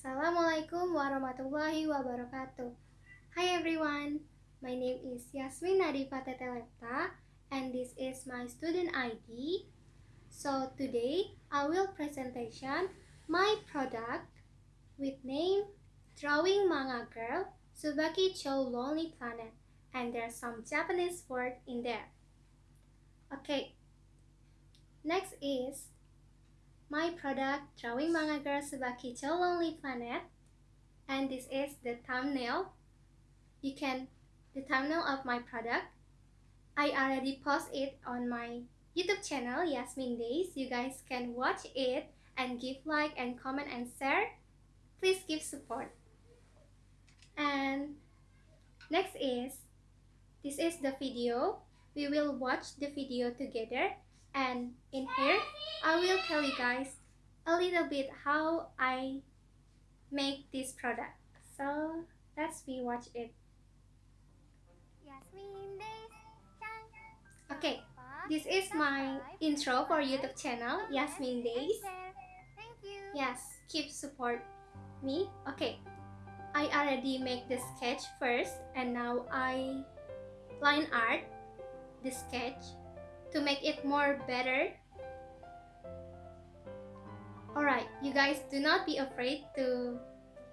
Assalamualaikum warahmatullahi wabarakatuh. Hi everyone, my name is Yasmin Nadifa Tetelepta and this is my student ID. So today I will presentation my product with name Drawing Manga Girl Tsubaki Cho Lonely Planet and there's some Japanese word in there. Okay, next is my product Drawing Manga Girl Tsubaki Cho Lonely Planet. And this is the thumbnail. You can the thumbnail of my product. I already post it on my YouTube channel Yasmin Days. You guys can watch it and give like and comment and share. Please give support. And next is this is the video. We will watch the video together and in here I will tell you guys a little bit how I make this product. So let's we watch it. Okay this is my intro for youtube channel yasmin days. yes keep support me. Okay I already make the sketch first and now I line art the sketch to make it more better. Alright, you guys do not be afraid to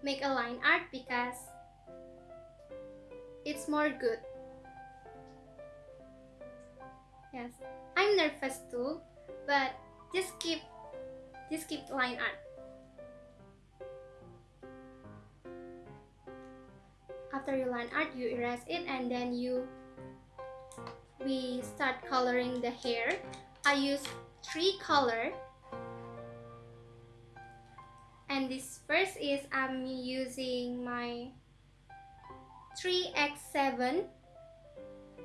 make a line art because it's more good. Yes, I'm nervous too, but just keep just keep line art. After you line art, you erase it and then you we start coloring the hair I use three color. And this first is I'm using my 3x7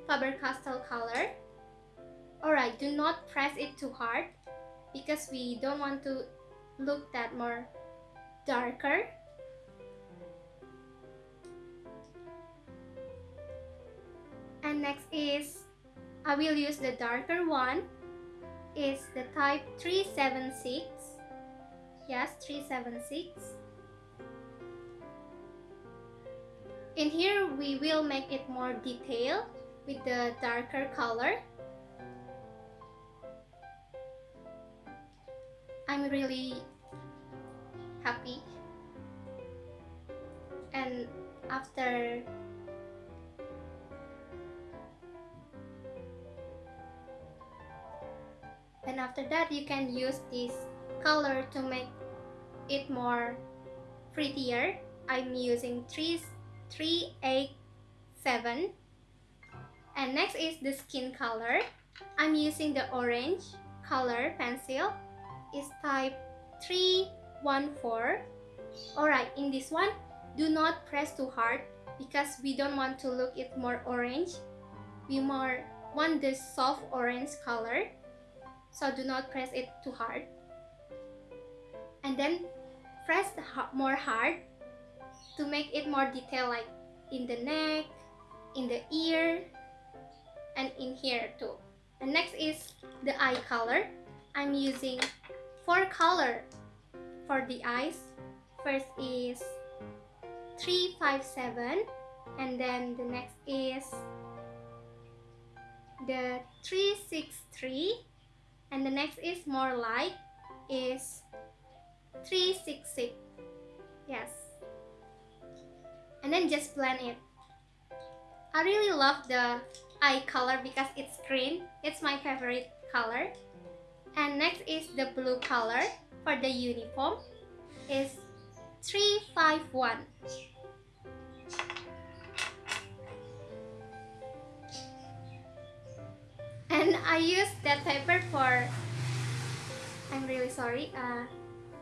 Faber-Castell color. Alright do not press it too hard because we don't want to look that more darker. And next is I will use the darker one. Is the type 376 yes 376 in here we will make it more detailed with the darker color. I'm really happy. And after after that you can use this color to make it more prettier. I'm using 3 3 8 7 and next is the skin color. I'm using the orange color pencil. Is type 314 alright in this one do not press too hard because we don't want to look it more orange. We more want the soft orange color so do not press it too hard. And then press more hard to make it more detailed like in the neck in the ear and in here too. And next is the eye color. I'm using four color for the eyes. First is 357 and then the next is the 363 and the next is more light is 366 yes. And then just blend it. I really love the eye color because it's green. It's my favorite color. And next is the blue color for the uniform. Is 351 I use that paper for I'm really sorry uh,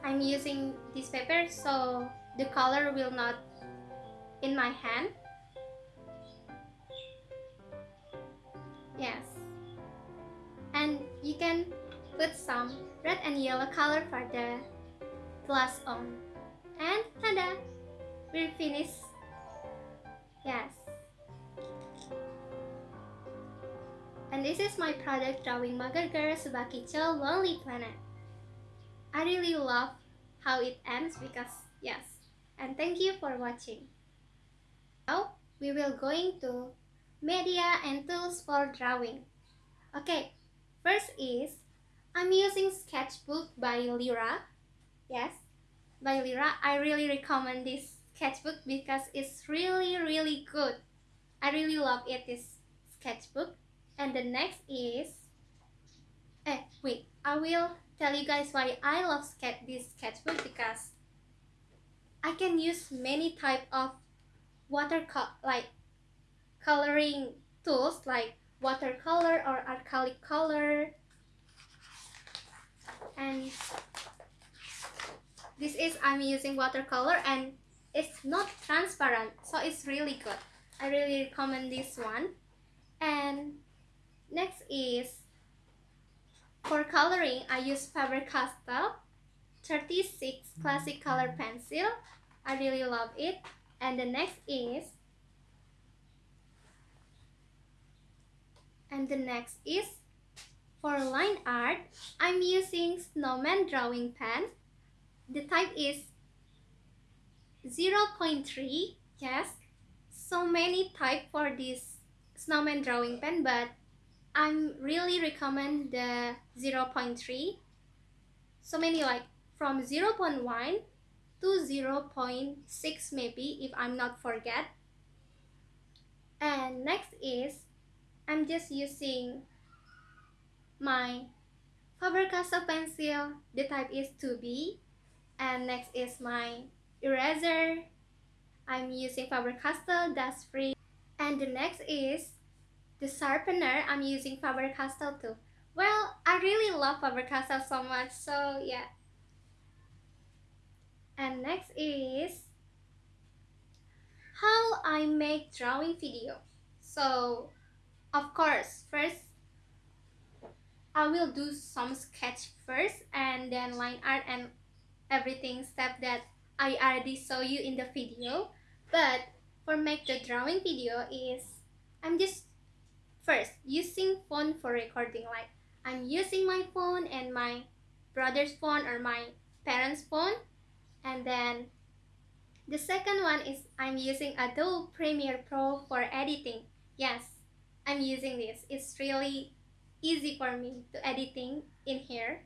I'm using this paper so the color will not in my hand. Yes. And you can put some red and yellow color for the glass on. And tada! We're finished. Yes And this is my product drawing Manga Girl Tsubaki Cho Lonely Planet. I really love how it ends because yes, and thank you for watching. Now we will going to media and tools for drawing. Okay, first is I'm using sketchbook by Lyra. Yes, by Lyra. I really recommend this sketchbook because it's really really good. I really love it this sketchbook. And the next is eh wait, I will tell you guys why I love sketch this sketchbook because I can use many type of watercolor like coloring tools like watercolor or acrylic color. And this is I'm using watercolor and it's not transparent so it's really good. I really recommend this one. And next is for coloring I use Faber-Castell 36 classic color pencil. I really love it. And the next is and the next is for line art I'm using snowman drawing pen. The type is 0.3 yes. So many type for this snowman drawing pen but I'm really recommend the 0.3 so many like from 0.1 to 0.6 maybe if I'm not forget. And next is I'm just using my Faber-Castell pencil. The type is 2B and next is my eraser. I'm using Faber-Castell dust free. And the next is the sharpener I'm using Faber-Castell too. Well I really love Faber-Castell so much so yeah. And next is how I make drawing video. So of course first I will do some sketch first and then line art and everything step that I already saw you in the video. But for make the drawing video is I'm just first using phone for recording like I'm using my phone and my brother's phone or my parents phone. And then the second one is I'm using Adobe Premiere Pro for editing. Yes I'm using this. It's really easy for me to editing in here.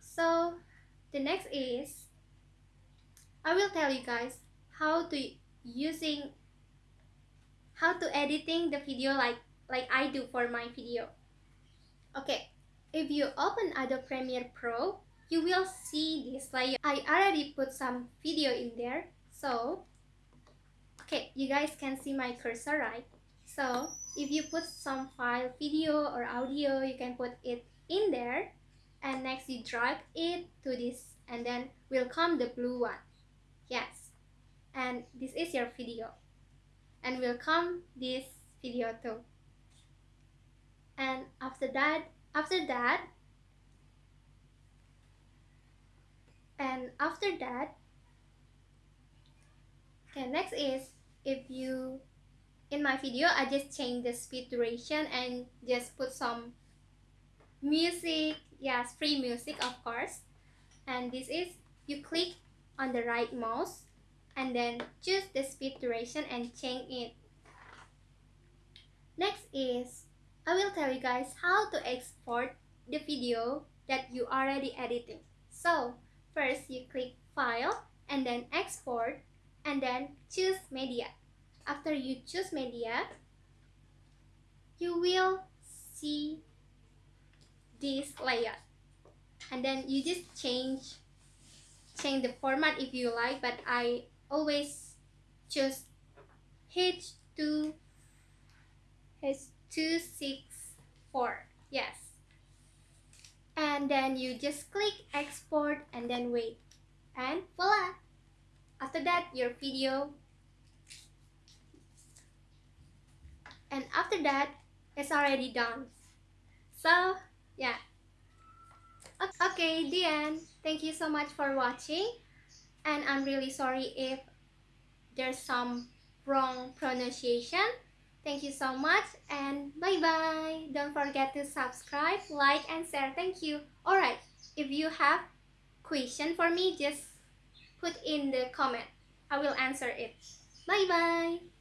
So the next is I will tell you guys how to using how to editing the video like like I do for my video. Okay if you open Adobe Premiere Pro you will see this layer I already put some video in there. So okay you guys can see my cursor right? So if you put some file video or audio you can put it in there. And next you drag it to this and then will come the blue one. Yes. And this is your video and will come this video too. And after that after that and after that okay next is if you in my video I just change the speed duration and just put some music. Yes free music of course. And this is you click on the right mouse and then choose the speed duration and change it. Next is I will tell you guys how to export the video that you already editing so first you click file and then export and then choose media. After you choose media you will see this layout. And then you just change change the format if you like but I always choose H2 H264 yes. And then you just click export and then wait. And voila! After that your video. And after that it's already done. So yeah. Okay the end. Thank you so much for watching and i'm really sorry if there's some wrong pronunciation thank you so much and bye bye don't forget to subscribe like and share thank you all right if you have question for me just put in the comment. I will answer it. Bye bye.